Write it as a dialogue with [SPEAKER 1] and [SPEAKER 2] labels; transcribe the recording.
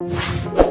[SPEAKER 1] you.